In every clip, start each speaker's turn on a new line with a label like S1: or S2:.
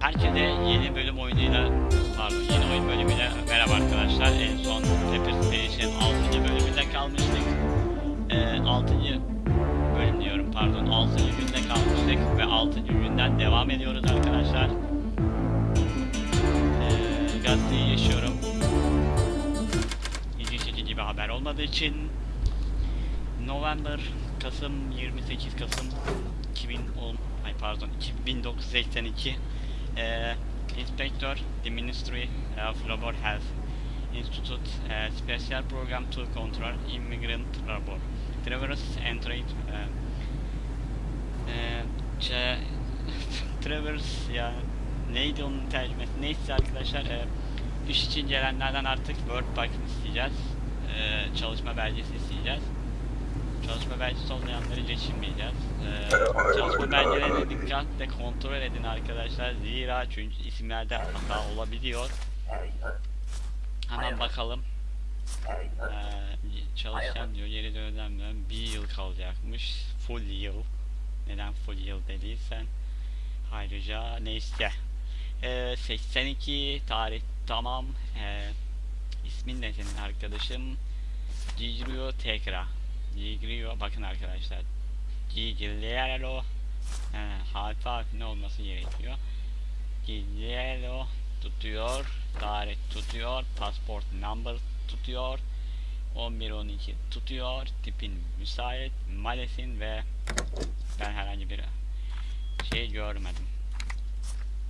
S1: Herkese yeni bölüm oyunuyla, pardon yeni oyun bölümüyle merhaba arkadaşlar. En son Pepper Stage'in 6. bölümünde kalmıştık. Ee, 6. bölüm diyorum pardon 6. günde kalmıştık ve 6. günden devam ediyoruz arkadaşlar. Gazeteyi yaşıyorum. İlgi çekici bir haber olmadığı için. November, Kasım 28 Kasım 2010 ay pardon 1982 eee Inspector the Ministry of Labor Health Institute eee, Special Program to Control Immigrant Labor. Traverse and Trade eee, eee, şey, Traverse ya neydi onun tercümesi? Neyse arkadaşlar eee, iş için gelenlerden artık Work Pack isteyeceğiz Eee, çalışma belgesi isteyeceğiz Çalışma belgesi olmayanları geçirmeyeceğiz. Ee, çalışma belgelerini dikkatle kontrol edin arkadaşlar. Zira çünkü isimlerde hata olabiliyor. Hemen bakalım. Ee, çalışan diyor geri dönemden bir yıl kalacakmış. Full yıl. Neden full yıl dediysen. Ayrıca neyse. Ee, 82 tarih tamam. Ee, ismin ne senin arkadaşım? Gigrio Tekra. Gigrio bakın arkadaşlar. Gigliero e, harfi harfine olması gerekiyor. Gigliero tutuyor. Tarih tutuyor. Passport number tutuyor. 11-12 tutuyor. Tipin müsait. Malesin ve ben herhangi bir şey görmedim.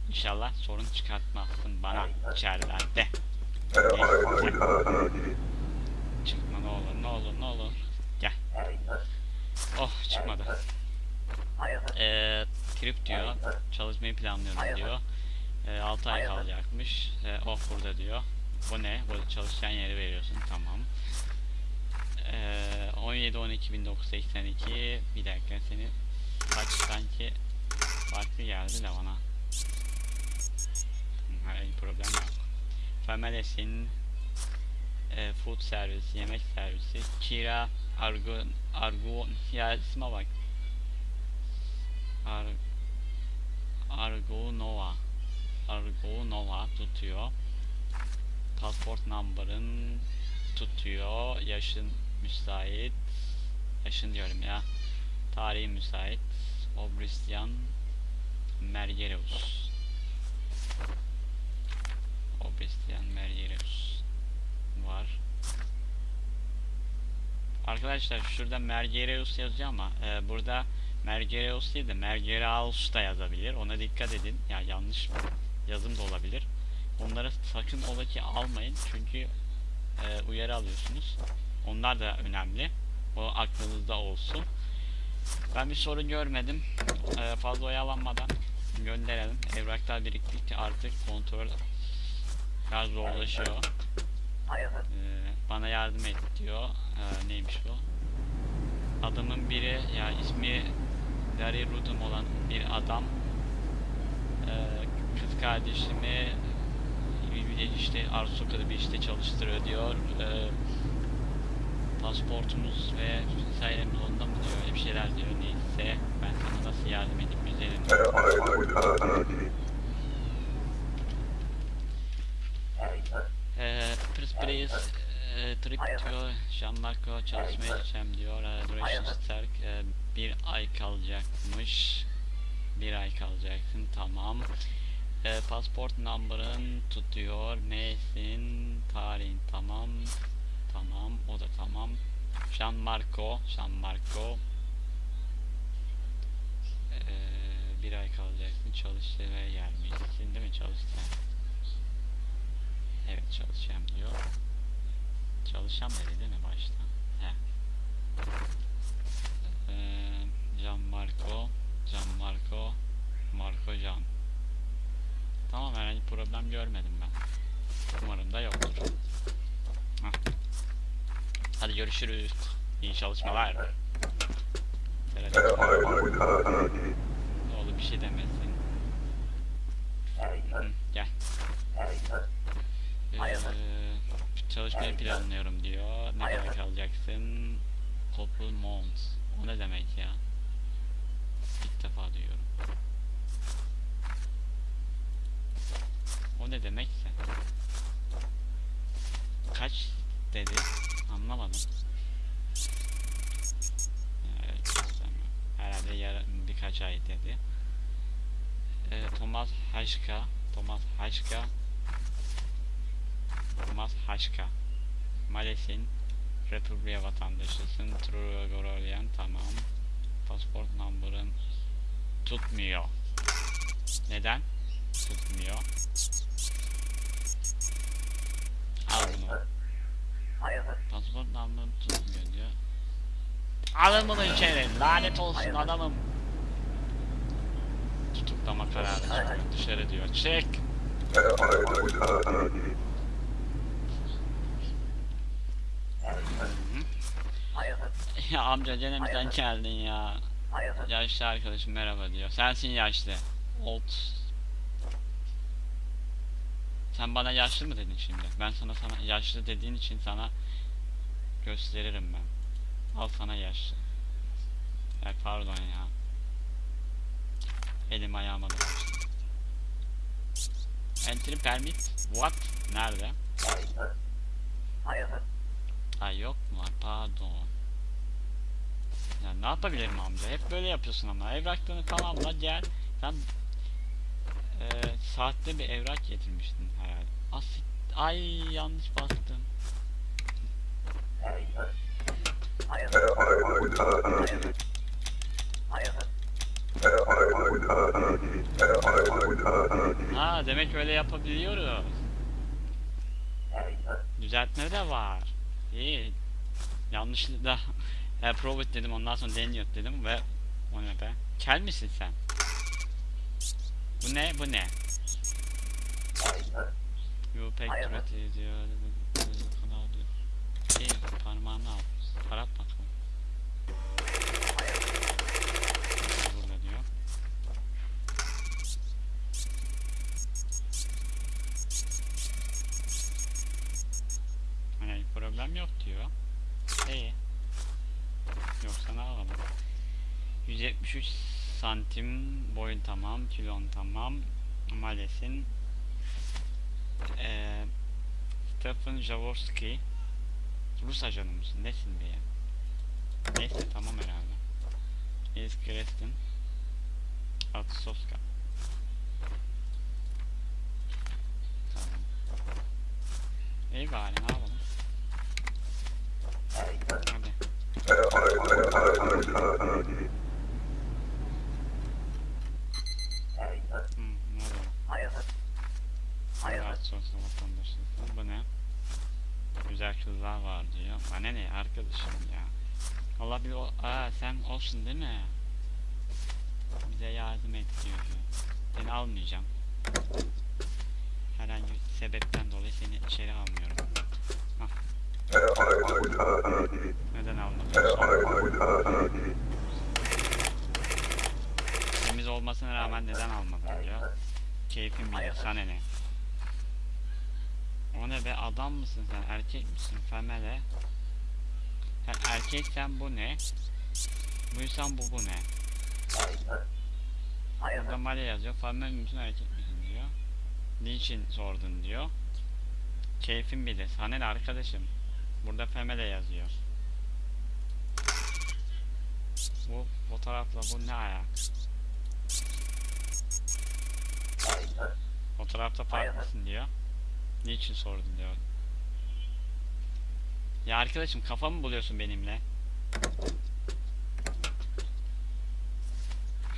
S1: İnşallah sorun çıkartmazsın bana içerilerde. Çıkma ne olur ne olur ne olur. Gel. Oh çıkmadı. Ee, trip diyor. Çalışmayı planlıyorum diyor. Ee, 6 ay kalacakmış. Ee, oh burada diyor. Bu ne? Bu çalışacağın yeri veriyorsun. Tamam. Ee, 17 12 1982 bir dakika seni kaç sanki farklı geldi de bana. Herhangi problem yok. Femelesin e, food servisi, yemek servisi, kira, argo, argo, ya isme bak. Ar, argo Nova. Argo Nova tutuyor. Passport number'ın tutuyor. Yaşın müsait. Yaşın diyorum ya. Tarihi müsait. Obrisyan Mergereus. Obrisyan Mergereus var. Arkadaşlar şurada Mergereus yazıyor ama e, burada Mergereus değil de Mergeraus da yazabilir. Ona dikkat edin. Ya yanlış yazım da olabilir. Onları sakın ola ki almayın çünkü e, uyarı alıyorsunuz. Onlar da önemli. O aklınızda olsun. Ben bir sorun görmedim. E, fazla oyalanmadan gönderelim. Evraklar biriktikçe artık kontrol biraz zorlaşıyor. Ee, bana yardım et diyor. Ee, neymiş bu? Adamın biri ya ismi Gary Rudum olan bir adam ee, kız kardeşimi işte Arsukalı bir işte çalıştırıyor diyor. Ee, pasportumuz ve vesairemiz onda mı diyor öyle bir şeyler diyor neyse ben sana nasıl yardım edeyim güzelim Pris eee, trip diyor Jean-Marco çalışmaya gideceğim diyor. Eee, Duration Stark eee, bir ay kalacakmış. Bir ay kalacaksın tamam. Eee pasport number'ın tutuyor. Neysin tarihin tamam. Tamam o da tamam. Jean-Marco Jean-Marco Eee, bir ay kalacaksın çalışmaya gelmeyeceksin değil mi? Çalışacaksın Evet çalışacağım diyor. Çalışacağım dedi değil mi başta? He. Ee, Can Marco, Can Marco, Marco Can. Tamam herhangi problem görmedim ben. Umarım da yoktur. Hah. Hadi görüşürüz. İyi çalışmalar. Evet. Ne olur bir şey demesin. Hı. Ee, çalışmayı planlıyorum diyor. Ne kadar kalacaksın? Couple months. O ne demek ya? İlk defa duyuyorum. O ne demekse. Kaç dedi? Anlamadım. Herhalde yarın birkaç ay dedi. Ee, Thomas Haşka Thomas Haşka Thomas Haşka Males'in Republika vatandaşısın. True Gorolian tamam. Passport number'ın tutmuyor. Neden? Tutmuyor. Al bunu. Passport number'ın tutmuyor diyor. Alın bunu içeri. Lanet olsun adamım. Tutuklama kararı dışarı diyor. Çık Ya amca gene mi sen geldin ya? Yaşlı arkadaşım merhaba diyor. Sensin yaşlı. Old. Sen bana yaşlı mı dedin şimdi? Ben sana sana yaşlı dediğin için sana gösteririm ben. Al sana yaşlı. Ya pardon ya. Elim ayağıma dolaştı. Entry permit. What? Nerede? Ay yok mu? Ay, Pardon. Ya ne yapabilirim amca? Hep böyle yapıyorsun ama. Evraklarını tamamla gel. Sen eee saatte bir evrak getirmiştin herhalde. As Ay yanlış bastım. Ha demek öyle yapabiliyoruz. Düzeltme de var. İyi. Yanlışlıkla e, prove it dedim ondan sonra deniyor dedim ve o ne be? Kel misin sen? Bu ne? Bu ne? You pek
S2: Hayır.
S1: turret diyor. Kanal diyor. İyi parmağını al. Parat bakalım. 173 santim boyun tamam, kilon tamam. Malesin. Eee Stefan Jaworski. Rus ajanı mısın? Nesin be ya? Neyse tamam herhalde. Is Krestin. Atsovska. Tamam. İyi bari ne yapalım? Hadi. Hı, ne oluyor? Rahatsız olsun vatandaşlıktan. Bu ne? Güzel kızlar var diyor. Bana ne arkadaşım ya. Allah bir o... Aa sen olsun değil mi? Bize yardım et diyor. Seni almayacağım. Herhangi bir sebepten dolayı seni içeri almıyorum. Hah. Neden almadın? Temiz olmasına rağmen neden almadın diyor. Keyfim bilir. Sana ne? O ne be adam mısın sen? Erkek misin? Femele? Sen erkeksen bu ne? Buysan bu bu ne? Burada male yazıyor. Femele misin erkek misin diyor. Niçin sordun diyor. Keyfim bilir. Sana ne arkadaşım? Burada femele yazıyor. Bu fotoğrafla bu ne ayak? Fotoğrafta farklısın diyor Niçin sordun diyor. Ya arkadaşım kafamı buluyorsun benimle.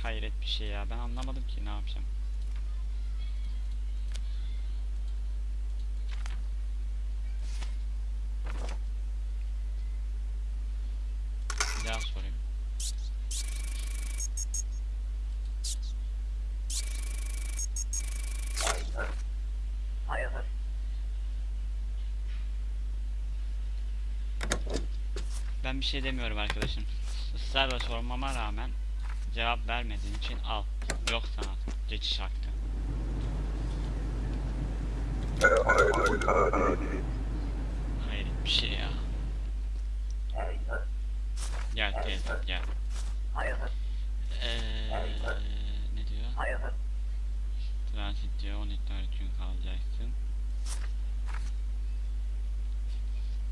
S1: Hayret bir şey ya. Ben anlamadım ki ne yapacağım. Bir daha sorayım. Ben bir şey demiyorum arkadaşım. Israrla sormama rağmen cevap vermediğin için al. Yok sana geçiş hakkı. bir şey ya. Gel teyze gel. Eee ne diyor? Transit diyor 14 gün kalacaksın.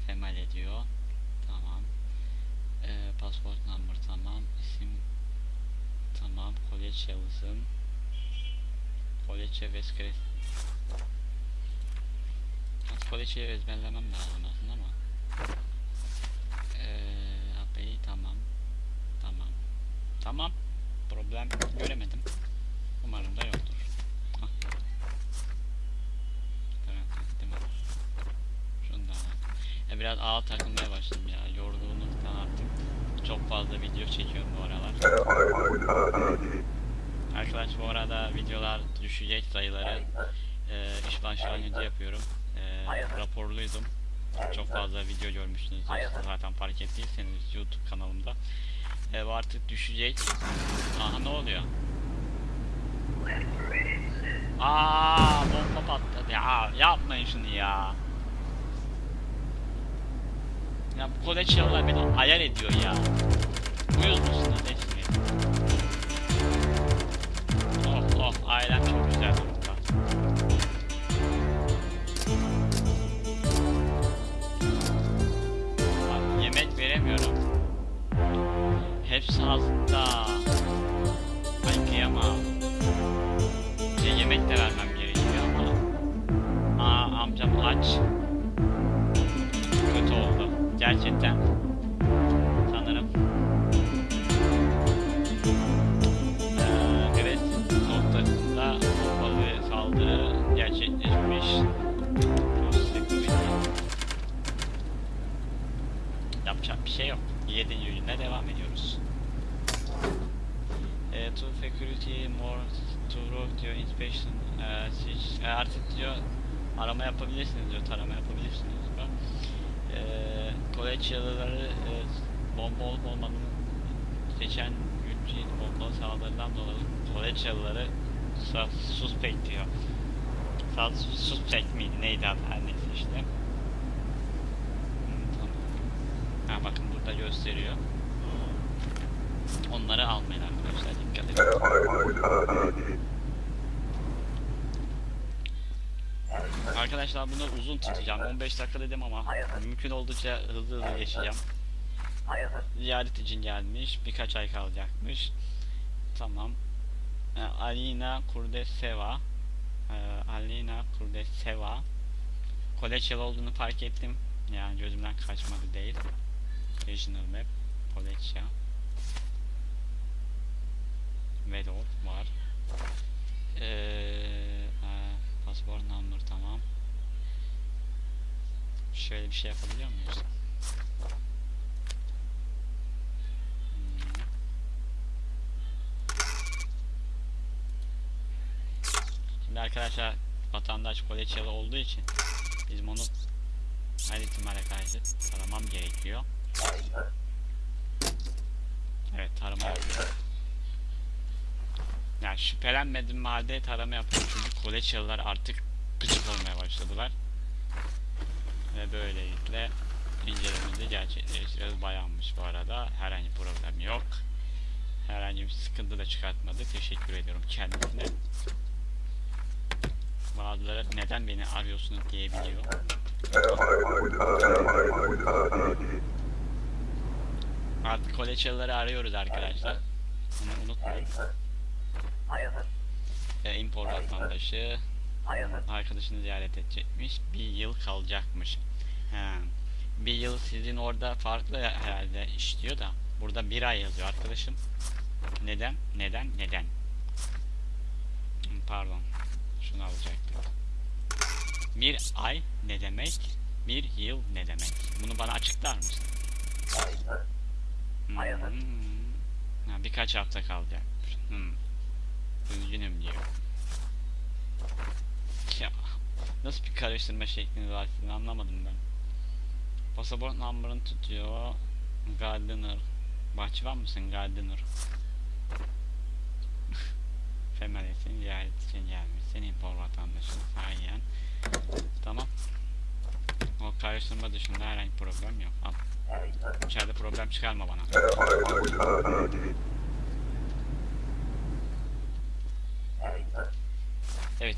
S1: Temel ediyor. Tamam. Eee passport number tamam. İsim tamam. College yazısın. College Veskres. College'i ezberlemem lazım aslında ama. Eee abi tamam. Tamam. Tamam. Problem göremedim. Umarım da yoktur. Al. Ya biraz ağ takılmaya başladım ya. Yorgunluktan artık çok fazla video çekiyorum bu aralar. Arkadaş bu arada videolar düşecek sayıları e, iş başlangıcı yapıyorum. E, raporluydum. Çok fazla video görmüşsünüz zaten fark ettiyseniz YouTube kanalımda. E, bu artık düşecek. Aha ne oluyor? Aa bomba patladı ya yapmayın şunu ya. Ya bu kolej yollar beni ayar ediyor ya. Uyuz musun resmi? To security more to road diyor inspection e, siz e, artık diyor arama yapabilirsiniz diyor tarama yapabilirsiniz diyor. E, yalıları e, bomba olup olmadığını geçen günkü bomba saldırıdan dolayı college yalıları suspect diyor. Suspect miydi neydi adı her neyse işte. Hmm. Ha bakın burada gösteriyor. Onları almayın arkadaşlar. Arkadaşlar bunu uzun tutacağım. 15 dakika dedim ama mümkün oldukça hızlı hızlı geçeceğim. Ziyaret için gelmiş. Birkaç ay kalacakmış. Tamam. Ee, Alina Kurdeseva. Ee, Alina Kurdeseva. Koleçyalı olduğunu fark ettim. Yani gözümden kaçmadı değil. Regional Map. Koleçya. Vedor var. Ee, e, passport number tamam. Şöyle bir şey yapabiliyor muyuz? Hmm. Şimdi arkadaşlar vatandaş koleçyalı olduğu için bizim onu her ihtimale karşı taramam gerekiyor. Evet tarama yapıyorum. Yani şüphelenmedim halde tarama yapıyorum çünkü koleçyalılar artık gıcık olmaya başladılar. Ve böylelikle incelememizi gerçekleştireceğiz. Bayanmış bu arada. Herhangi bir problem yok. Herhangi bir sıkıntı da çıkartmadı. Teşekkür ediyorum kendisine. Bazıları neden beni arıyorsunuz diyebiliyor. Artık koleçyalıları arıyoruz arkadaşlar. Bunu unutmayın. E, import vatandaşı arkadaşını ziyaret edecekmiş. Bir yıl kalacakmış. He. Bir yıl sizin orada farklı herhalde işliyor da burada bir ay yazıyor arkadaşım. Neden? Neden? Neden? Pardon. Şunu alacaktım. Bir ay ne demek? Bir yıl ne demek? Bunu bana açıklar mısın? Hmm. Ha, birkaç hafta kalacakmış. Hmm. Üzgünüm diyor. Ya nasıl bir karıştırma şekliniz var anlamadım ben. Pasaport number'ını tutuyor. Gardener. Bahçıvan mısın Gardener? Femalesin ziyaret için gelmiş. Senin impor vatandaşın. Aynen. Tamam. O karıştırma dışında herhangi problem yok. Al. İçeride problem çıkarma bana. Evet.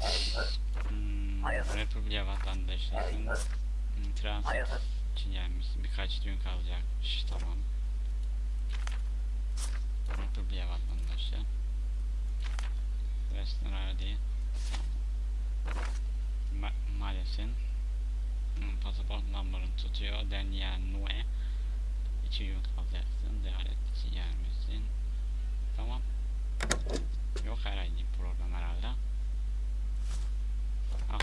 S1: Hmm, Republika vatandaşısın. Hmm, Transit için gelmişsin. Birkaç gün kalacakmış. Tamam. Republika vatandaşı. Western değil. Ma maalesef. Hmm, pasaport numaranı tutuyor. Daniel Nue. İki gün kalacaksın. Ziyaret için gelmişsin. Tamam. Yok herhangi bir problem herhalde. Al.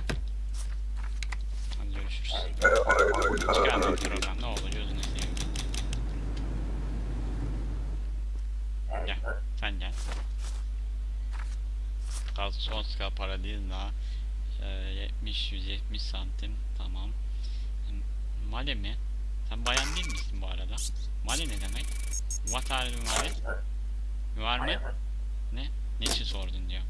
S1: Ne. Sen gel. Gaz son ska para değil daha. Ee, 70-170 santim. Tamam. Male? Sen bayan değil misin bu arada? Male ne demek? What are you mı? Ne? Niçin sordun diyor.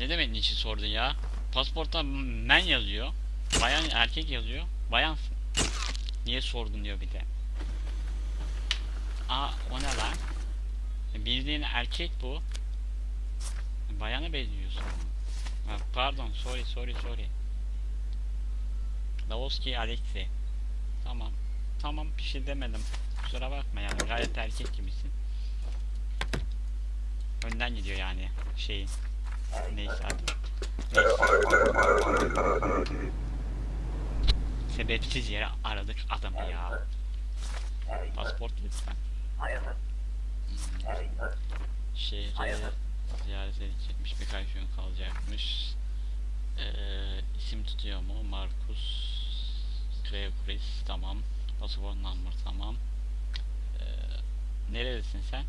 S1: Ne demek niçin sordun ya? Pasportta men yazıyor. Bayan erkek yazıyor. Bayansın. Niye sordun diyor bir de. Aa o ne lan? Bildiğin erkek bu. Bayana benziyorsun. Ha, pardon sorry sorry sorry. Lavoski Alexi. Tamam. Tamam bir şey demedim. Kusura bakma yani gayet erkek gibisin. Önden gidiyor yani şeyin. Neyse. Neyse. Sebepsiz yere aradık adamı ya. Pasport lütfen. Şehri ziyaret edecekmiş birkaç gün kalacakmış. Ee, isim tutuyor mu? Markus Gregoris tamam. Pasaport number tamam. Ee, nerelisin sen?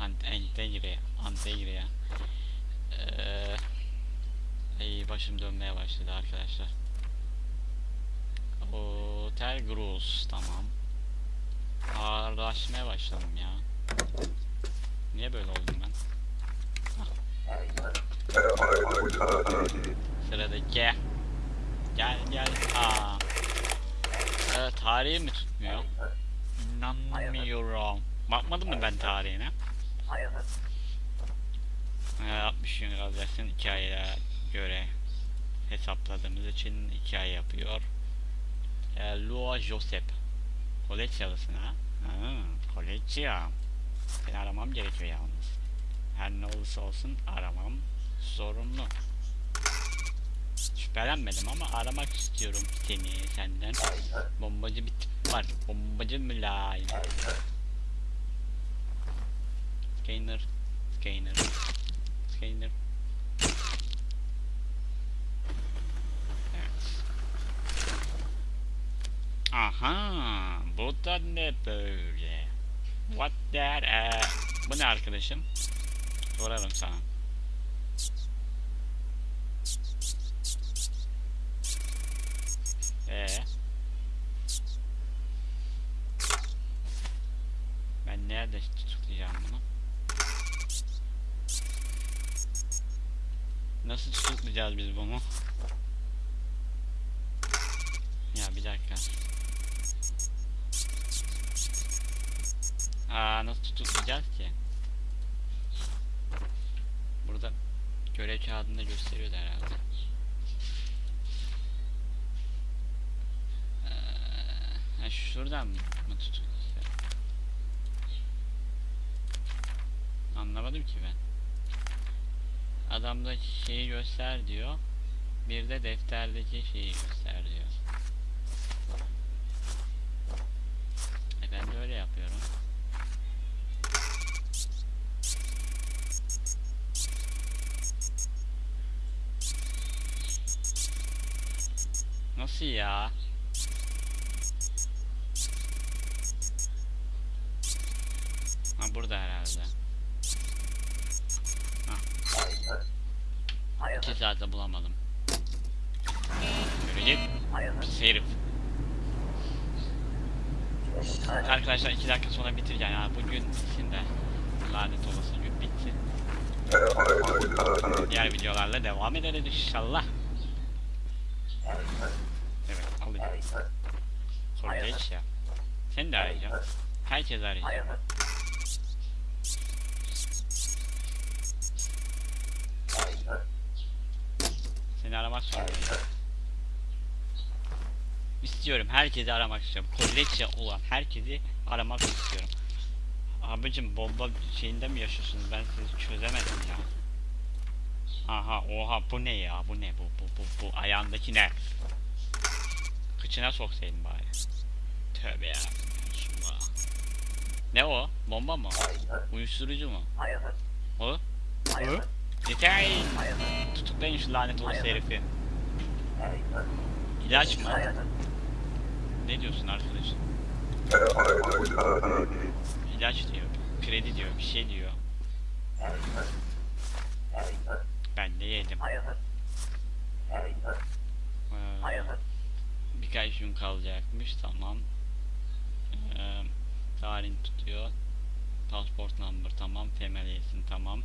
S1: Ant Antegre, Antegre. Ee, ay başım dönmeye başladı arkadaşlar. Hotel Gruz tamam. Ağırlaşmaya başladım ya. Niye böyle oldum ben? Sıradaki gel gel aa ee, tarihi mi tutmuyor? İnanmıyorum. Bakmadın mı ben tarihine? Ee, 60 gün alacaksın 2 aya göre hesapladığımız için 2 ay yapıyor. Ee, Lua Josep. Ha, Koleçya. Seni aramam gerekiyor yalnız. Her ne olursa olsun aramam zorunlu. Şüphelenmedim ama aramak istiyorum seni senden. Bombacı bir tip var. Bombacı mülayim. Scanner. Scanner. Scanner. Evet. Aha, bu da ne böyle? What that? Ee, bu ne arkadaşım? Sorarım sana. Ee. Ben nerede tutuklayacağım bunu? Nasıl tutuklayacağız biz bunu? Ya bir dakika. Aa nasıl tutuklayacağız ki? Burada görev kağıdında gösteriyordu herhalde. Ee, ha, şuradan mı tutuklayacağız? Anlamadım ki ben. Adamda şeyi göster diyor. Bir de defterdeki şeyi göster diyor. E ben de öyle yapıyorum. Nasıl ya? Ha burada herhalde. Ha. İki saatte bulamadım. Git. Pis herif. Arkadaşlar iki dakika sonra bitireceğim ya. Bugün bitsin de. Lanet olası gün bitsin. Diğer videolarla devam ederiz inşallah. Evet alayım. Kolej ya. Seni de arayacağım. Herkes arayacağım. Seni aramak zorundayım. İstiyorum. Herkesi aramak istiyorum. Kolej olan herkesi aramak istiyorum. Abicim bomba şeyinde mi yaşıyorsunuz? Ben sizi çözemedim ya. Aha oha bu ne ya? Bu ne bu bu bu bu ayağındaki ne? Kıçına soksaydın bari. Tövbe ya. Ne o? Bomba mı? Uyuşturucu mu? O? O? Yeter! Tutuklayın şu lanet olası herifi. İlaç mı? Ne diyorsun arkadaş? İlaç diyor, kredi diyor, bir şey diyor. Ben de yedim. Ee, birkaç gün kalacakmış, tamam. Ee, tarih tutuyor. Passport number tamam, isim tamam.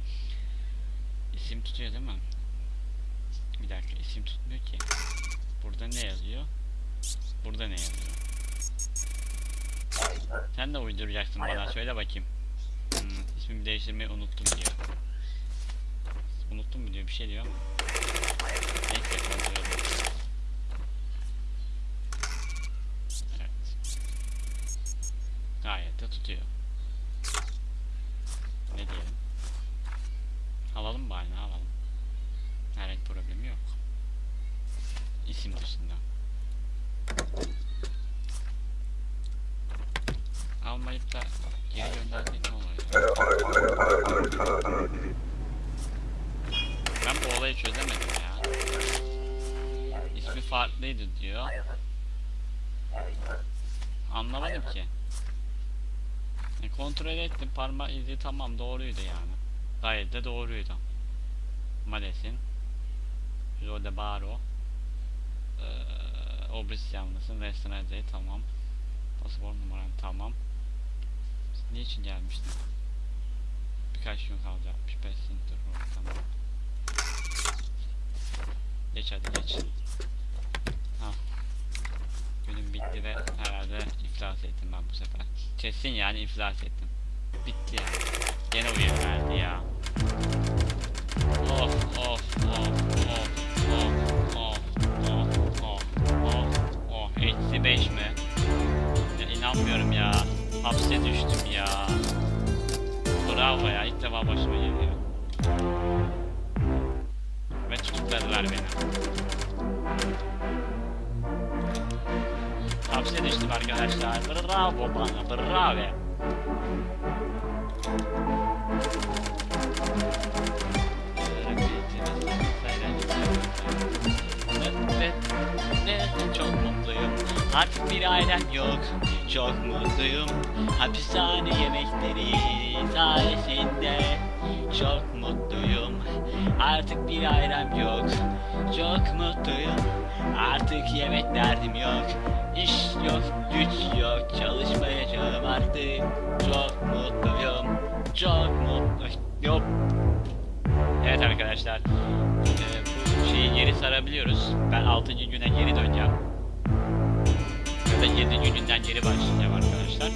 S1: İsim tutuyor değil mi? Bir dakika isim tutmuyor ki. Burada ne yazıyor? Burada ne yazıyor? Sen de uyduracaksın bana söyle bakayım. Hmm, ismimi değiştirmeyi unuttum diyor. Unuttum mu diyor bir şey diyor ama. Neyse kontrol edelim. Evet. Gayet de tutuyor. Ne diyelim? Alalım bari alalım. Herhangi problemi yok. İsim dışında. Almayıp da geri gönderdiğin ne oluyor? Ben bu olayı çözemedim ya. İsmi farklıydı diyor. Anlamadım ki. E, kontrol ettim parmak izi tamam doğruydu yani. Gayet de doğruydu. Malesin. Jode Baro. Ee, Obris yanlısın. Western Azey tamam. Pasaport numaran tamam. Niçin gelmiştin? Birkaç gün kalacakmış. 5 center road tamam. Geç hadi geç. Günüm bitti ve herhalde iflas ettim ben bu sefer. Kesin yani iflas ettim. Bitti yani. Gene uyarı verdi ya. Of of of of of of of of of of eksi 5 mi? Ya inanmıyorum ya. Hapse düştüm ya. Bravo ya ilk defa başıma geliyor. Bana bravo. Çok mutluyum. Artık bir ailem yok. Çok mutluyum. Hapishane yemekleri sayesinde. Çok mutluyum. Artık bir ailem yok. Çok mutluyum. Artık yemek derdim yok. İş yok, güç yok. Çalışmayacağım artık. Çok mutluyum. Çok mutluyum. Evet arkadaşlar. Ee, bu şeyi geri sarabiliyoruz. Ben 6. güne geri döneceğim. Ya da 7. günden geri başlayacağım arkadaşlar.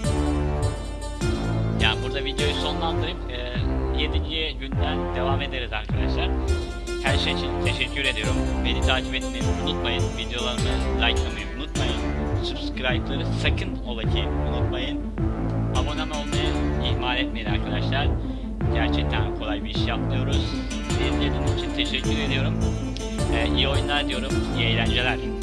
S1: Yani burada videoyu sonlandırıp e, 7. günden devam ederiz arkadaşlar. Her şey için teşekkür ediyorum. Beni takip etmeyi unutmayın. Videolarımı likelamayı unutmayın. Subscribe'ları sakın ola ki unutmayın. Abone olmayı ihmal etmeyin arkadaşlar. Gerçekten kolay bir iş yapmıyoruz. İzlediğiniz için teşekkür ediyorum. Ee, iyi oyunlar diyorum. İyi eğlenceler.